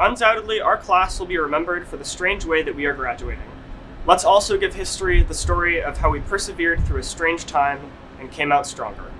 Undoubtedly, our class will be remembered for the strange way that we are graduating. Let's also give history the story of how we persevered through a strange time and came out stronger.